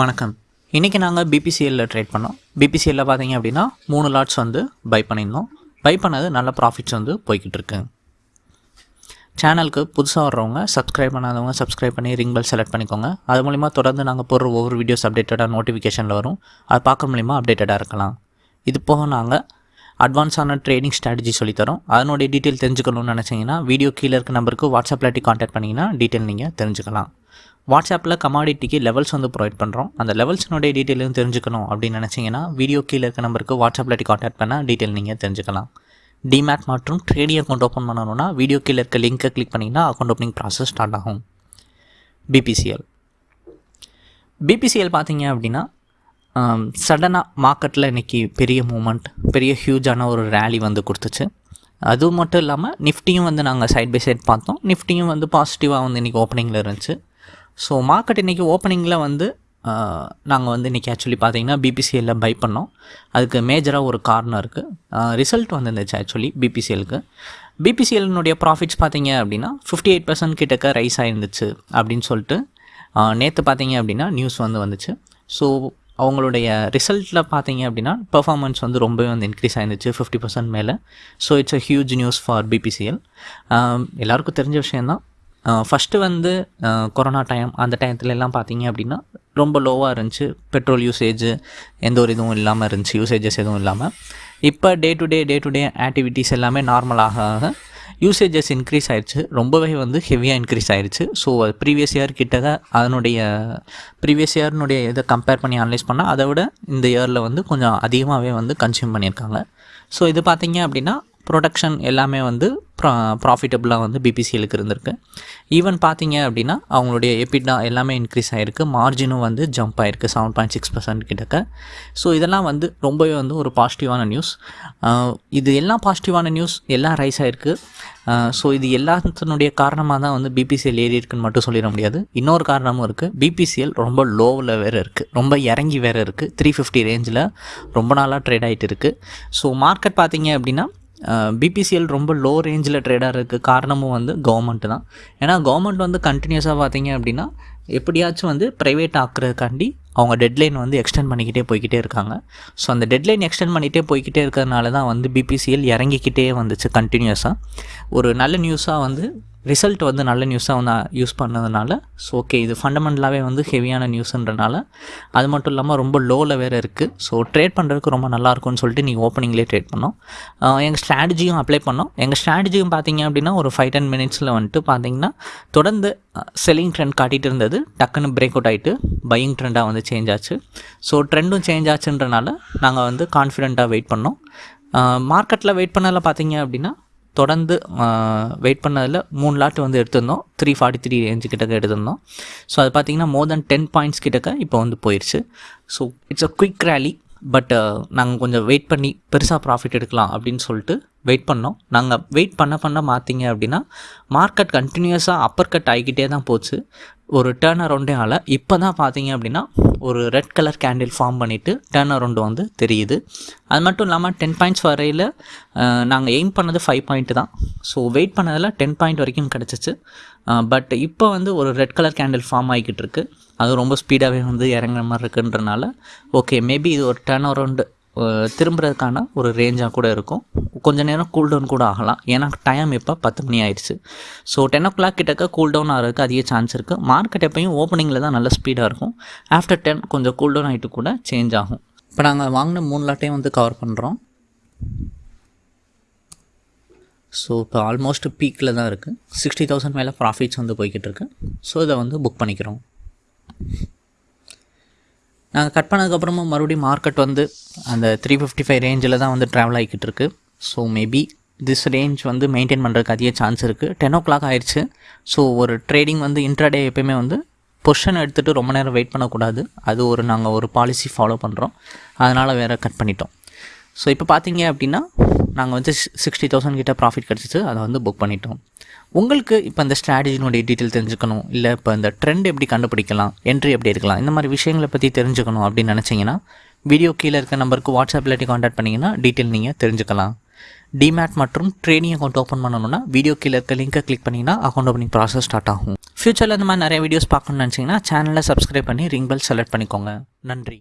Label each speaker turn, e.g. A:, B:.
A: வணக்கம். இன்றைக்கி நாங்கள் பிபிசிஎல்லில் ட்ரேட் பண்ணோம். பிபிசிஎல்லில் பார்த்தீங்க அப்படின்னா மூணு லாட்ஸ் வந்து பை பண்ணியிருந்தோம். பை பண்ணது நல்ல ப்ராஃபிட்ஸ் வந்து போய்கிட்டு இருக்கு. சேனலுக்கு புதுசாக வர்றவங்க சப்ஸ்கிரைப் பண்ணாதவங்க சப்ஸ்கிரைப் பண்ணி ரிங் பெல் செலக்ட் பண்ணிக்கோங்க. அது மூலிமா தொடர்ந்து நாங்கள் போடுற ஒவ்வொரு வீடியோஸ் அப்டேட்டடாக நோட்டிஃபிகேஷனில் வரும். அது பார்க்க மூலிமா அப்டேட்டடாக இருக்கலாம். இது போக நாங்கள் அட்வான்ஸான ட்ரேடிங் ஸ்ட்ராட்டஜி சொல்லித்தரோம். அதனுடைய டீட்டெயில் தெரிஞ்சுக்கணும்னு நினச்சிங்கன்னா வீடியோ கீழே இருக்க நம்பருக்கு வாட்ஸ்அப்பில் இல்லாட்டி காண்டாக்ட் பண்ணிங்கன்னா டீட்டெயில் நீங்கள் தெரிஞ்சுக்கலாம். வாட்ஸ்அப்பில் கமாடிட்டிக்கு லெவல்ஸ் வந்து ப்ரொவைட் பண்ணுறோம் அந்த லெவல்ஸ்னுடைய டீட்டெயிலும் தெரிஞ்சுக்கணும் அப்படின்னு நினச்சிங்கன்னா வீடியோ கீழே இருக்க நம்பருக்கு வாட்ஸ்அப்பில் இல்லாட்டி காண்டாக்ட் பண்ணால் டீட்டெயில் நீங்கள் தெரிஞ்சுக்கலாம். டிமேட் மற்றும் ட்ரேடிங் அக்கௌண்ட் ஓப்பன் பண்ணணும்னா வீடியோ கீழே இருக்க லிங்க்கை கிளிக் பண்ணிங்கன்னா அக்கௌண்ட் ஓப்பனிங் ப்ராசஸ் ஸ்டார்ட் ஆகும். பிபிசிஎல் பிபிசிஎல் பார்த்தீங்க அப்படின்னா சடனாக மார்க்கெட்டில் இன்றைக்கி பெரிய மூமெண்ட் பெரிய ஹியூஜான ஒரு ரேலி வந்து கொடுத்துச்சு. அது மட்டும் இல்லாமல் நிஃப்டியும் வந்து நாங்கள் சைட் பை சைட் பார்த்தோம். நிஃப்டியும் வந்து பாசிட்டிவாக வந்து இன்றைக்கி ஓப்பனிங்கில் இருந்துச்சு. ஸோ மார்க்கெட் இன்றைக்கி ஓப்பனிங்கில் வந்து uh, நாங்கள் வந்து இன்றைக்கி ஆக்சுவலி பார்த்தீங்கன்னா பிபிசிஎல்லில் பை பண்ணோம். அதுக்கு மேஜராக ஒரு காரணம் இருக்குது ரிசல்ட் uh, வந்துருந்துச்சு ஆக்சுவலி பிபிசிஎலுக்கு பிபிசிஎல்னுடைய ப்ராஃபிட்ஸ் பார்த்தீங்க அப்படின்னா ஃபிஃப்டி எயிட் பர்சன்ட் கிட்டக்க ரைஸ் ஆகிருந்துச்சு அப்படின்னு சொல்லிட்டு uh, நேற்று பார்த்தீங்க அப்படின்னா நியூஸ் வந்து வந்துச்சு. ஸோ அவங்களுடைய ரிசல்ட்டில் பார்த்தீங்க அப்படின்னா பெர்ஃபார்மன்ஸ் வந்து ரொம்பவே வந்து இன்க்ரீஸ் ஆயிருந்துச்சு ஃபிஃப்டி பர்சன்ட் மேலே. So it's a huge news for BPCL எல்லாருக்கும் தெரிஞ்ச விஷயந்தான் ஃபஸ்ட்டு வந்து கொரோனா டைம் அந்த டயத்துல எல்லாம் பார்த்தீங்க அப்படின்னா ரொம்ப லோவாக இருந்துச்சு. பெட்ரோல் யூசேஜ் எந்த ஒரு இதுவும் இல்லாமல் இருந்துச்சு யூசேஜஸ் எதுவும் இல்லாமல் இப்போ day to day day to day activities எல்லாமே நார்மலாக ஆக யூசேஜஸ் இன்க்ரீஸ் ஆயிடுச்சு ரொம்பவே வந்து ஹெவியாக இன்க்ரீஸ் ஆயிடுச்சு ஸோ அது ப்ரீவியஸ் இயர் கிட்ட அதனுடைய ப்ரீவியஸ் இயர்னுடைய இதை கம்பேர் பண்ணி அனலைஸ் பண்ணால் அதை விட இந்த இயரில் வந்து கொஞ்சம் அதிகமாகவே வந்து கன்சியூம் பண்ணியிருக்காங்க. ஸோ இது பார்த்திங்க அப்படின்னா ப்ரொடக்ஷன் எல்லாமே வந்து ப்ரா ப்ராஃபிட்டபுளாக வந்து பிபிசிஎலுக்கு இருந்திருக்கு. ஈவன் பார்த்தீங்க அப்படின்னா அவங்களுடைய எபிட்டா எல்லாமே இன்க்ரீஸ் ஆகிருக்கு மார்ஜினும் வந்து ஜம்ப் ஆகிருக்கு செவன் பாயிண்ட் சிக்ஸ் பர்சன்ட் கிட்டக்க. ஸோ இதெல்லாம் வந்து ரொம்பவே வந்து ஒரு பாசிட்டிவான நியூஸ் இது எல்லாம் பாசிட்டிவான நியூஸ் எல்லாம் ரைஸ் ஆகிருக்கு ஸோ இது எல்லாத்தினுடைய காரணமாக தான் வந்து பிபிசிஎல் ஏறி இருக்குன்னு மட்டும் சொல்லிட முடியாது. இன்னொரு காரணமும் இருக்குது பிபிசிஎல் ரொம்ப லோவில் வேறு இருக்குது ரொம்ப இறங்கி வேறு இருக்குது த்ரீ ஃபிஃப்டி ரேஞ்சில் ரொம்ப நாளாக ட்ரேட் ஆகிட்டு இருக்குது ஸோ மார்க்கெட் பார்த்தீங்க அப்படின்னா பிபிசிஎல் ரொம்ப லோ ரேஞ்சில் ட்ரேடாக இருக்குது காரணமும் வந்து கவர்மெண்ட் தான். ஏன்னா கவர்மெண்ட் வந்து கண்டினியூஸாக பார்த்தீங்க அப்படின்னா எப்படியாச்சும் வந்து ப்ரைவேட் ஆக்குறதுக்காண்டி அவங்க டெட்லைன் வந்து எக்ஸ்டெண்ட் பண்ணிக்கிட்டே போய்கிட்டே இருக்காங்க. ஸோ அந்த டெட்லைன் எக்ஸ்டெண்ட் பண்ணிகிட்டே போய்கிட்டே இருக்கிறதுனால தான் வந்து பிபிசிஎல் இறங்கிக்கிட்டே வந்துச்சு கண்டினியூஸாக ஒரு நல்ல நியூஸாக வந்து ரிசல்ட் வந்து நல்ல நியூஸாக வந்து யூஸ் பண்ணதுனால ஸோ ஓகே இது ஃபண்டமெண்டலாகவே வந்து ஹெவியான நியூஸுன்றனால அது மட்டும் இல்லாமல் ரொம்ப லோவில் வேறு இருக்குது ஸோ ட்ரேட் பண்ணுறதுக்கு ரொம்ப நல்லாயிருக்கும்னு சொல்லிட்டு நீங்கள் ஓப்பனிங்லேயே ட்ரேட் பண்ணோம். எங்கள் ஸ்ட்ராட்டஜியும் அப்ளை பண்ணோம். எங்கள் ஸ்ட்ராட்டஜியும் பார்த்தீங்க அப்படின்னா ஒரு ஃபைவ் டென் மினிட்ஸில் வந்துட்டு பார்த்தீங்கன்னா தொடர்ந்து செல்லிங் ட்ரெண்ட் காட்டிகிட்டு இருந்தது. டக்குன்னு பிரேக் அவுட் ஆகிட்டு பையிங் ட்ரெண்டாக வந்து சேஞ்ச் ஆச்சு. ஸோ ட்ரெண்டும் சேஞ்ச் ஆச்சுன்றனால நாங்கள் வந்து கான்ஃபிடெண்ட்டாக வெயிட் பண்ணோம். மார்க்கெட்டில் வெயிட் பண்ணதில் பார்த்தீங்க அப்படின்னா தொடர்ந்து வெயிட் பண்ணதில் மூணு லாட் வந்து எடுத்திருந்தோம். த்ரீ ஃபார்ட்டி த்ரீ ரேஞ்சு கிட்டக்க எடுத்திருந்தோம். ஸோ அது பார்த்திங்கன்னா மோர் தென் டென் பாயிண்ட்ஸ் கிட்டக்க இப்போ வந்து போயிடுச்சு so it's a quick rally but நாங்கள் கொஞ்சம் வெயிட் பண்ணி பெருசாக ப்ராஃபிட் எடுக்கலாம் அப்படின்னு சொல்லிட்டு வெயிட் பண்ணோம். நாங்கள் வெயிட் பண்ண பண்ண மாற்றிங்க அப்படின்னா மார்க்கெட் கண்டினியூஸாக அப்பர் கட் ஆகிக்கிட்டே தான் போச்சு. ஒரு டேர்ன் அரவுண்டே ஆகல இப்போ தான் பார்த்தீங்க அப்படின்னா ஒரு ரெட் கலர் கேண்டில் ஃபார்ம் பண்ணிவிட்டு டேர்ன் அரௌண்டு வந்து தெரியுது. அது மட்டும் இல்லாமல் டென் பாயிண்ட்ஸ் வரையில் நாங்கள் எய்ம் பண்ணது ஃபைவ் பாயிண்ட் தான். ஸோ வெயிட் பண்ணதில் டென் பாயிண்ட் வரைக்கும் கிடச்சிச்சு. பட் இப்போ வந்து ஒரு ரெட் கலர் கேண்டில் ஃபார்ம் ஆகிக்கிட்டு இருக்குது அது ரொம்ப ஸ்பீடாகவே வந்து இறங்குற மாதிரி இருக்குன்றனால ஓகே மேபி இது ஒரு டேர்ன் அரவுண்டு திரும்புறதுக்கான ஒரு ரேஞ்சாக கூட இருக்கும். கொஞ்ச நேரம் கூல் டவுன் கூட ஆகலாம். ஏன்னா டைம் இப்போ பத்து மணி ஆயிடுச்சு. ஸோ டென் ஓ கிளாக் கிட்டக்க கூல் டவுன் ஆகிறதுக்கு அதிக சான்ஸ் இருக்குது மார்க்கெட் எப்பயும் ஓப்பனிங்கில் தான் நல்ல ஸ்பீடாக இருக்கும். ஆஃப்டர் டென் கொஞ்சம் கூல் டவுன் ஆகிட்டு கூட சேஞ்ச் ஆகும். இப்போ நாங்கள் வாங்கின மூணு லாட்டையும் வந்து கவர் பண்ணுறோம் ஸோ இப்போ ஆல்மோஸ்ட் பீக்கில் தான் இருக்குது சிக்ஸ்டி தௌசண்ட் மேலே ப்ராஃபிட்ஸ் வந்து போய்கிட்டு இருக்கு. ஸோ இதை வந்து புக் பண்ணிக்கிறோம். நாங்கள் கட் பண்ணதுக்கப்புறமும் மறுபடியும் மார்க்கெட் வந்து அந்த த்ரீ ஃபிஃப்டி ஃபைவ் ரேஞ்சில் தான் வந்து ட்ராவல் ஆகிக்கிட்டு இருக்கு. ஸோ மேபி திஸ் ரேஞ்ச் வந்து மெயின்டைன் பண்ணுறதுக்கு அதிக சான்ஸ் இருக்குது டென் ஓ கிளாக் ஆயிடுச்சு ஸோ ஒரு ட்ரேடிங் வந்து இன்ட்ராடே எப்பயுமே வந்து பொஷன் எடுத்துகிட்டு ரொம்ப நேரம் வெயிட் பண்ணக்கூடாது. அது ஒரு நாங்கள் ஒரு பாலிசி ஃபாலோ பண்ணுறோம் அதனால் வேறு கட் பண்ணிட்டோம். ஸோ இப்போ பார்த்தீங்க அப்படின்னா நாங்கள் வந்து சிக்ஸ்டி தௌசண்ட் கிட்ட ப்ராஃபிட் கிடச்சிச்சு. அதை வந்து புக் பண்ணிட்டோம். உங்களுக்கு இப்போ இந்த ஸ்ட்ராட்டஜினுடைய டீட்டெயில் தெரிஞ்சுக்கணும். இல்லை இப்போ இந்த ட்ரெண்ட் எப்படி கண்டுபிடிக்கலாம்? என்ட்ரி எப்படி எடுக்கலாம்? இந்த மாதிரி விஷயங்களை பற்றி தெரிஞ்சுக்கணும் அப்படின்னு நினச்சிங்கன்னா வீடியோ கீழே இருக்க நம்பருக்கு வாட்ஸ்அப்பில் எட்டி காண்டாக்ட் பண்ணிங்கன்னா டீட்டெயில் நீங்கள் தெரிஞ்சுக்கலாம். டிமேட் மற்றும் ட்ரேடிங் அக்கௌண்ட் ஓப்பன் பண்ணணும்னா வீடியோ கீழே இருக்க லிங்கை கிளிக் பண்ணிங்கன்னா அக்கௌண்ட் ஓப்பனிங் ப்ராசஸ் ஸ்டார்ட் ஆகும். ஃப்யூச்சரில் இந்த மாதிரி நிறைய வீடியோஸ் பார்க்கணும்னு நினச்சிங்கன்னா சேனலை சப்ஸ்கிரைப் பண்ணி ரிங் பெல் செலக்ட் பண்ணிக்கோங்க. நன்றி.